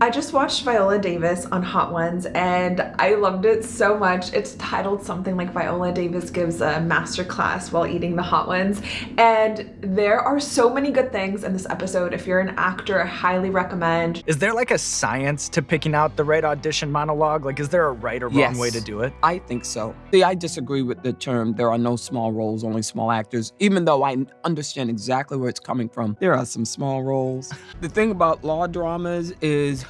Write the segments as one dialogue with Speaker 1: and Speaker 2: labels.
Speaker 1: I just watched Viola Davis on Hot Ones and I loved it so much. It's titled something like Viola Davis gives a masterclass while eating the Hot Ones. And there are so many good things in this episode. If you're an actor, I highly recommend.
Speaker 2: Is there like a science to picking out the right audition monologue? Like, is there a right or wrong
Speaker 3: Yes.
Speaker 2: way to do it?
Speaker 3: I think so. See, I disagree with the term there are no small roles, only small actors, even though I understand exactly where it's coming from. There are some small roles. the thing about law dramas is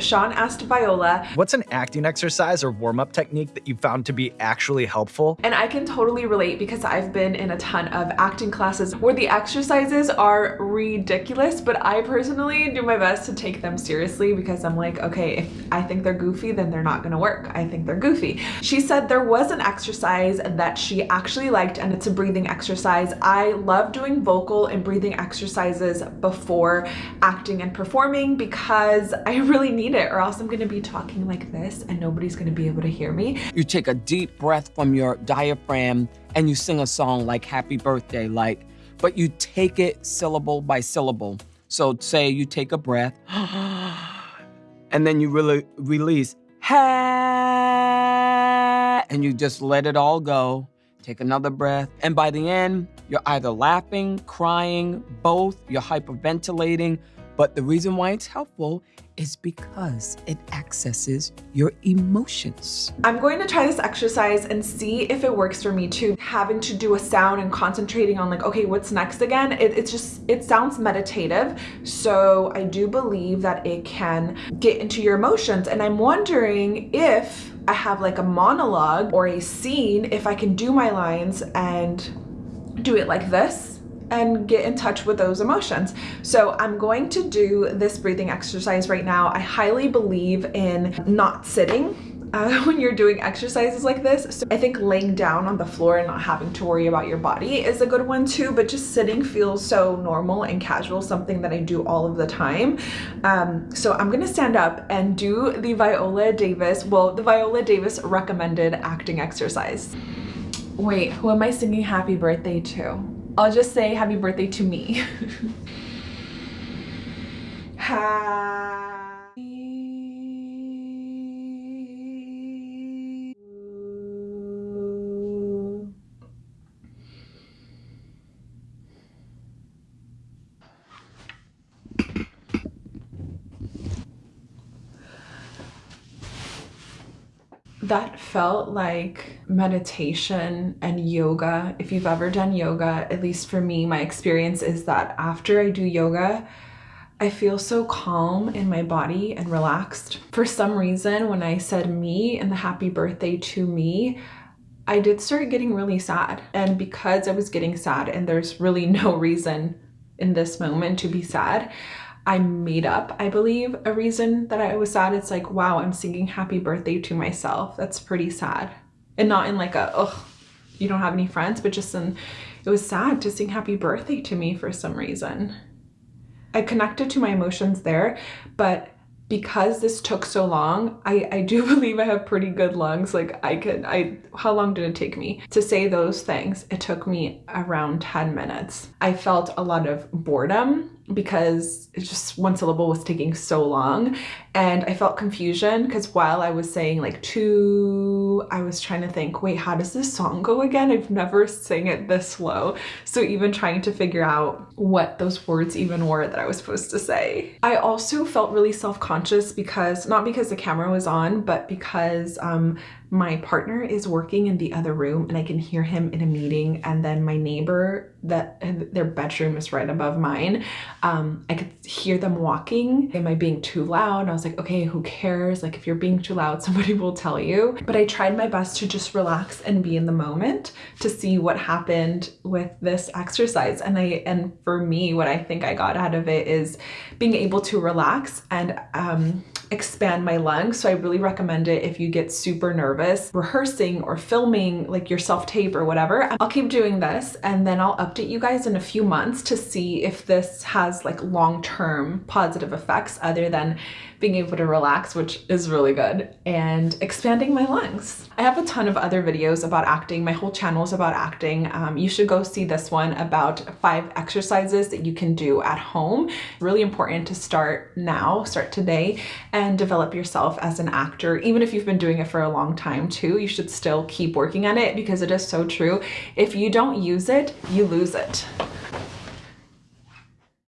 Speaker 1: Sean asked Viola,
Speaker 2: What's an acting exercise or warm up technique that you found to be actually helpful?
Speaker 1: and I can totally relate because I've been in a ton of acting classes where the exercises are ridiculous, but I personally do my best to take them seriously because I'm like, okay, if I think they're goofy, then they're not gonna work. I think they're goofy. She said there was an exercise that she actually liked and it's a breathing exercise. I love doing vocal and breathing exercises before acting and performing because I really need it or else I'm gonna be talking like this and nobody's gonna be able to hear me.
Speaker 3: you take a deep breath from your diaphragm and you sing a song like Happy Birthday, like, but you take it syllable by syllable. So say you take a breath and then you really release ha and you just let it all go. Take another breath. And by the end, you're either laughing, crying, both, you're hyperventilating. But the reason why it's helpful is because it accesses your emotions.
Speaker 1: I'm going to try this exercise and see if it works for me too. Having to do a sound and concentrating on like, okay, what's next again? It, it's just, it sounds meditative. So I do believe that it can get into your emotions. And I'm wondering if I have like a monologue or a scene, if I can do my lines and do it like this and get in touch with those emotions. So I'm going to do this breathing exercise right now. I highly believe in not sitting uh, when you're doing exercises like this. So I think laying down on the floor and not having to worry about your body is a good one too, but just sitting feels so normal and casual, something that I do all of the time. Um, so I'm gonna stand up and do the Viola Davis, well, the Viola Davis recommended acting exercise. Wait, who am I singing happy birthday to? I'll just say happy birthday to me. happy that felt like meditation and yoga. If you've ever done yoga, at least for me, my experience is that after I do yoga, I feel so calm in my body and relaxed. For some reason, when I said me and the happy birthday to me, I did start getting really sad. And because I was getting sad and there's really no reason in this moment to be sad, I made up, I believe, a reason that I was sad. It's like, wow, I'm singing happy birthday to myself. That's pretty sad. And not in like a, ugh, you don't have any friends, but just in, it was sad to sing happy birthday to me for some reason. I connected to my emotions there, but because this took so long, I, I do believe I have pretty good lungs. Like I could, I, how long did it take me to say those things? It took me around 10 minutes. I felt a lot of boredom because it just one syllable was taking so long and I felt confusion because while I was saying like two, I was trying to think, wait, how does this song go again? I've never sang it this slow. So even trying to figure out what those words even were that I was supposed to say. I also felt really self-conscious because, not because the camera was on, but because um, my partner is working in the other room and I can hear him in a meeting and then my neighbor that their bedroom is right above mine um I could hear them walking. Am I being too loud? I was like okay who cares? Like if you're being too loud somebody will tell you. But I tried my best to just relax and be in the moment to see what happened with this exercise. And I and for me what I think I got out of it is being able to relax and um expand my lungs. So I really recommend it if you get super nervous rehearsing or filming like your self-tape or whatever. I'll keep doing this and then I'll update you guys in a few months to see if this has like long-term positive effects other than being able to relax, which is really good, and expanding my lungs. I have a ton of other videos about acting. My whole channel is about acting. Um, you should go see this one about five exercises that you can do at home. Really important to start now, start today, and develop yourself as an actor. Even if you've been doing it for a long time too, you should still keep working on it because it is so true. If you don't use it, you lose it.